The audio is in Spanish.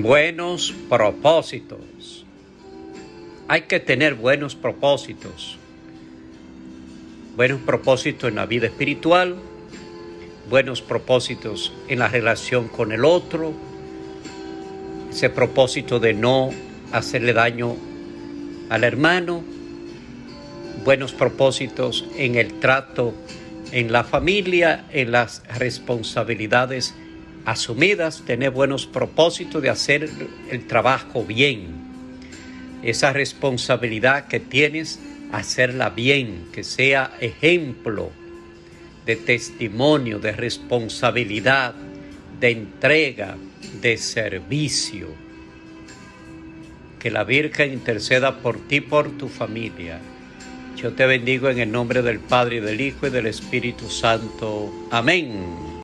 Buenos propósitos. Hay que tener buenos propósitos. Buenos propósitos en la vida espiritual, buenos propósitos en la relación con el otro, ese propósito de no hacerle daño al hermano, buenos propósitos en el trato en la familia, en las responsabilidades asumidas, tener buenos propósitos de hacer el trabajo bien. Esa responsabilidad que tienes, hacerla bien, que sea ejemplo de testimonio, de responsabilidad, de entrega, de servicio. Que la Virgen interceda por ti, por tu familia. Yo te bendigo en el nombre del Padre, y del Hijo y del Espíritu Santo. Amén.